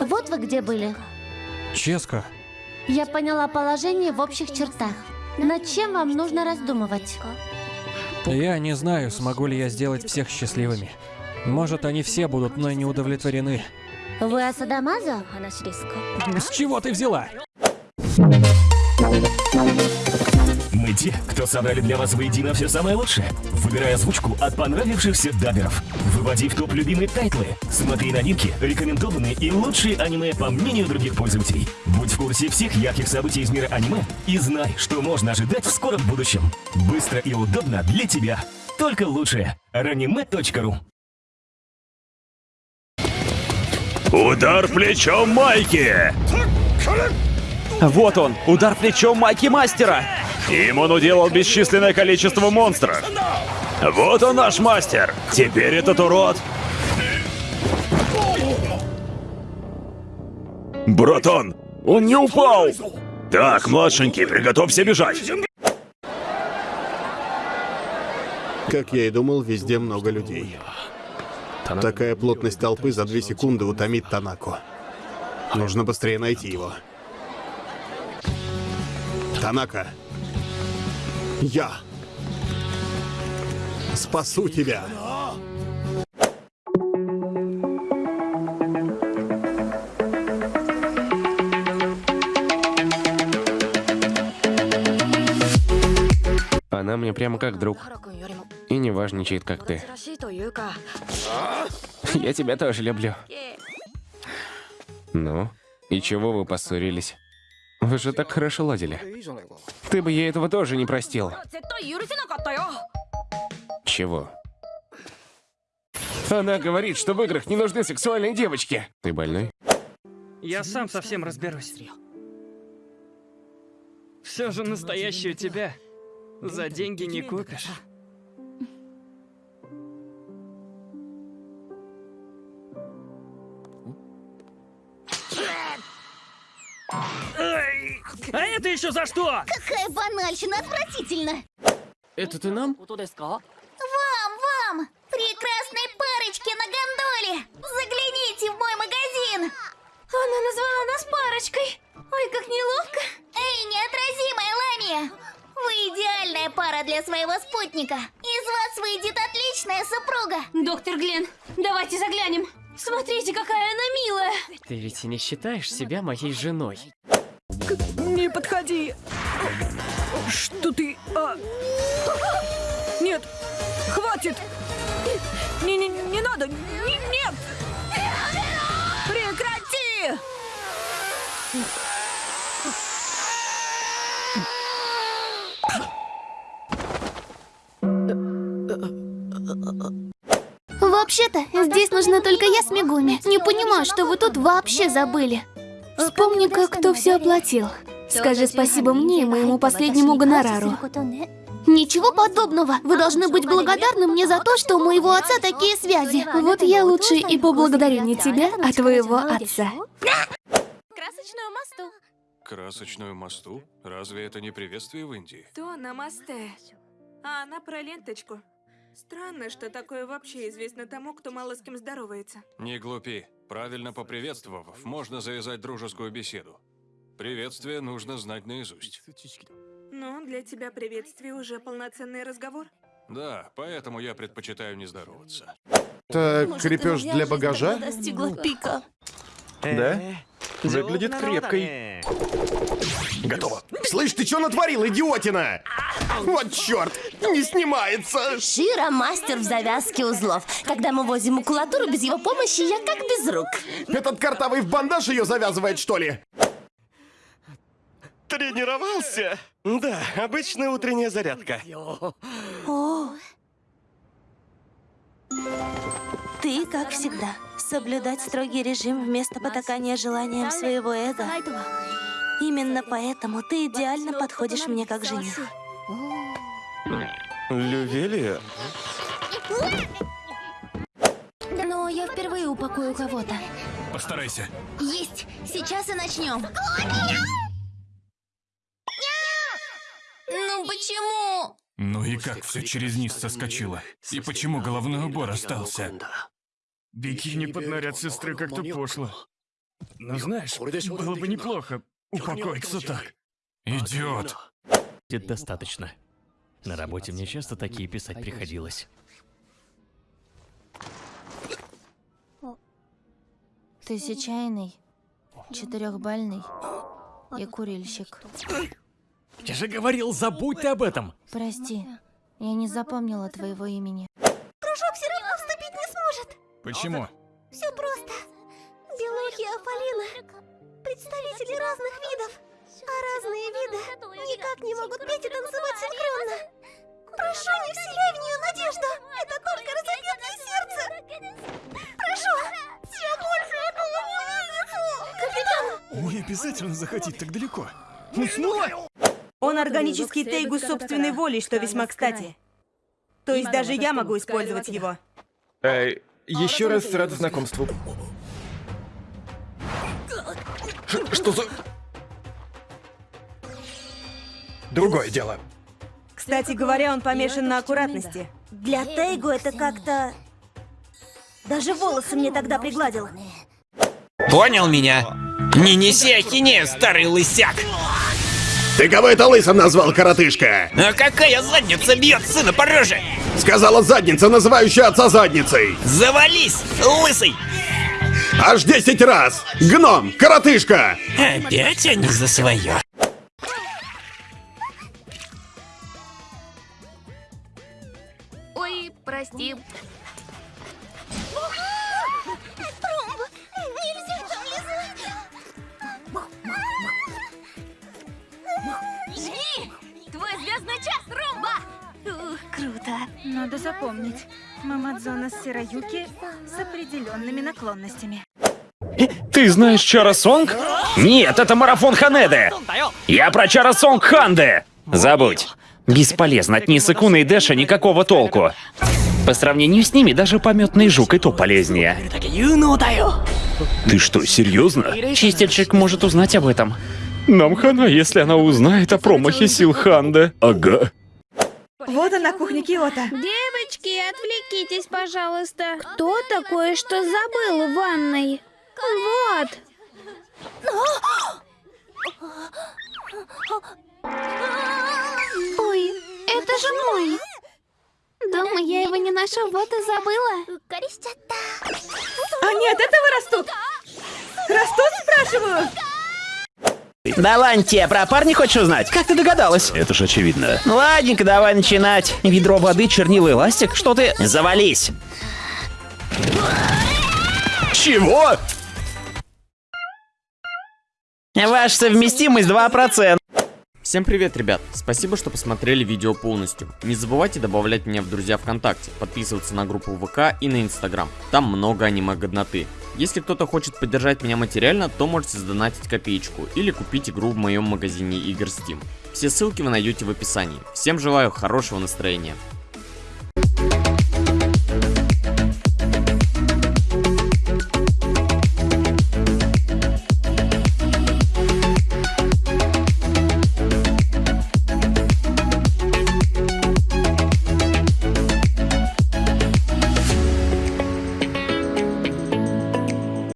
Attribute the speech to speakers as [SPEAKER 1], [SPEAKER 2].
[SPEAKER 1] Вот вы где были.
[SPEAKER 2] Ческо,
[SPEAKER 1] Я поняла положение в общих чертах. Над чем вам нужно раздумывать?
[SPEAKER 2] я не знаю, смогу ли я сделать всех счастливыми. Может, они все будут мной не удовлетворены.
[SPEAKER 1] Вы Асадамаза?
[SPEAKER 2] С чего ты взяла?
[SPEAKER 3] Мы те, кто собрали для вас воедино все самое лучшее. Выбирай озвучку от понравившихся даберов. Выводи в топ любимые тайтлы. Смотри новинки, рекомендованные и лучшие аниме по мнению других пользователей. Будь в курсе всех ярких событий из мира аниме и знай, что можно ожидать в скором будущем. Быстро и удобно для тебя. Только лучшее. Ranime.ru
[SPEAKER 4] Удар плечом Майки!
[SPEAKER 5] Вот он, удар плечом Майки Мастера.
[SPEAKER 4] Им он уделал бесчисленное количество монстров. Вот он наш мастер. Теперь этот урод... Братан, он не упал! Так, младшенький, приготовься бежать.
[SPEAKER 6] Как я и думал, везде много людей. Такая плотность толпы за две секунды утомит Танаку. Нужно быстрее найти его. Танака. Я. Спасу тебя.
[SPEAKER 7] Она мне прямо как друг. И не важничает, как ты. Я тебя тоже люблю. Ну, и чего вы поссорились? Вы же так хорошо ладили. Ты бы ей этого тоже не простил. Чего? Она говорит, что в играх не нужны сексуальные девочки. Ты больной?
[SPEAKER 8] Я сам совсем разберусь. Все же настоящую тебя за деньги не купишь. А это еще за что?
[SPEAKER 9] Какая банальщина, отвратительно!
[SPEAKER 7] Это ты нам?
[SPEAKER 9] Вам, вам! Прекрасной парочке на гондоле! Загляните в мой магазин! Она назвала нас парочкой! Ой, как неловко! Эй, неотразимая Ламия! Вы идеальная пара для своего спутника! Из вас выйдет отличная супруга!
[SPEAKER 10] Доктор Глен, давайте заглянем. Смотрите, какая она милая.
[SPEAKER 8] Ты ведь и не считаешь себя моей женой.
[SPEAKER 11] Не подходи! Что ты... а? Нет! Хватит! Не, не, не надо! Не- нет! Прекрати!
[SPEAKER 9] Вообще-то, здесь нужна только я с Мегуми. Не понимаю, что вы тут вообще забыли.
[SPEAKER 10] Вспомни-ка, кто все оплатил. Скажи спасибо мне и моему последнему гонорару.
[SPEAKER 9] Ничего подобного. Вы должны быть благодарны мне за то, что у моего отца такие связи.
[SPEAKER 10] Вот я лучше и поблагодарю не тебя, а твоего отца. Красочную мосту.
[SPEAKER 2] Красочную мосту? Разве это не приветствие в Индии?
[SPEAKER 11] То намасте. А она про ленточку. Странно, что такое вообще известно тому, кто мало с кем здоровается.
[SPEAKER 2] Не глупи. Правильно поприветствовав, можно завязать дружескую беседу. Приветствие нужно знать наизусть.
[SPEAKER 11] Ну, для тебя приветствие уже полноценный разговор.
[SPEAKER 2] Да, поэтому я предпочитаю не здороваться.
[SPEAKER 6] Это крепеж для багажа?
[SPEAKER 10] Достигла пика.
[SPEAKER 5] Да? Выглядит крепкой.
[SPEAKER 6] Готово. Слышь, ты что натворил, идиотина? Вот черт, не снимается.
[SPEAKER 10] Шира мастер в завязке узлов. Когда мы возим макулатуру, без его помощи я как без рук.
[SPEAKER 6] Этот картавый в бандаж ее завязывает, что ли?
[SPEAKER 4] Тренировался? Да, обычная утренняя зарядка.
[SPEAKER 10] Ты, как всегда, соблюдать строгий режим вместо потакания желаниям своего эго. Именно поэтому ты идеально подходишь мне как жених.
[SPEAKER 4] Лювелия?
[SPEAKER 9] Но я впервые упакую кого-то.
[SPEAKER 2] Постарайся.
[SPEAKER 9] Есть! Сейчас и начнем. Ну почему?
[SPEAKER 2] Ну и как все через низ соскочило? И почему головной убор остался?
[SPEAKER 8] Бикини под наряд сестры как-то пошло.
[SPEAKER 4] Ну знаешь, было бы неплохо упокоиться так. Идиот.
[SPEAKER 12] Будет достаточно. На работе мне часто такие писать приходилось.
[SPEAKER 1] Тысячайный, четырехбальный и курильщик.
[SPEAKER 12] Я же говорил, забудь ты об этом.
[SPEAKER 1] Прости, я не запомнила твоего имени.
[SPEAKER 4] Почему?
[SPEAKER 9] Все просто. Белухи и Афалина — представители разных видов. А разные виды никак не могут петь и танцевать синхронно. Прошу, не вселяй в нее надежду. Это только разобьет ей сердце. Прошу, я больше этого не вынесу. Капитан!
[SPEAKER 4] Не обязательно заходить так далеко.
[SPEAKER 12] Уснула?
[SPEAKER 13] Он органический тейгу собственной волей, что весьма кстати. То есть даже я могу использовать его.
[SPEAKER 5] Эй, еще раз рад знакомству. Ш- что за... Другое дело.
[SPEAKER 13] Кстати говоря, он помешан на аккуратности.
[SPEAKER 10] Для Тейгу это как-то... Даже волосы мне тогда пригладил.
[SPEAKER 14] Понял меня? Не неси ахинею, старый лысяк!
[SPEAKER 6] Ты кого это лысым назвал, коротышка?
[SPEAKER 14] А какая задница бьет сына по роже?
[SPEAKER 6] Сказала задница, называющая отца задницей.
[SPEAKER 14] Завались, лысый!
[SPEAKER 6] Аж 10 раз! Гном, коротышка!
[SPEAKER 14] Опять они за свое.
[SPEAKER 9] Ой, прости. Жги! Твой звездный час, Ромба!
[SPEAKER 10] Ух, круто.
[SPEAKER 11] Надо запомнить. Мамадзона Сираюки с определенными наклонностями.
[SPEAKER 4] Ты знаешь Чара Сонг? Нет, это марафон Ханеды. Я про Чара Сонг Ханде. Забудь. Бесполезно, от Нисакуна и Дэша никакого толку. По сравнению с ними даже пометный жук и то полезнее. Ты что, серьезно? Чистильщик может узнать об этом. Нам хана, если она узнает о промахе сил Ханде. Ага.
[SPEAKER 13] Вот она, кухня Киота.
[SPEAKER 15] Девочки, отвлекитесь, пожалуйста. Кто такое, что забыл в ванной? Вот.
[SPEAKER 1] Ой, это же мой. Дома я его не ношу, вот и забыла.
[SPEAKER 13] Они от этого растут? Растут, спрашиваю?
[SPEAKER 16] Давай, про парня хочешь узнать? Как ты догадалась?
[SPEAKER 4] Это же очевидно.
[SPEAKER 16] Ну ладненько, давай начинать. Ведро воды, чернила и ластик, что ты... Завались.
[SPEAKER 4] Чего?
[SPEAKER 16] Ваша совместимость 2%.
[SPEAKER 17] Всем привет, ребят! Спасибо, что посмотрели видео полностью. Не забывайте добавлять меня в друзья ВКонтакте, подписываться на группу ВК и на Инстаграм. Там много аниме-годноты. Если кто-то хочет поддержать меня материально, то можете сдонатить копеечку или купить игру в моем магазине игр Steam. Все ссылки вы найдете в описании. Всем желаю хорошего настроения.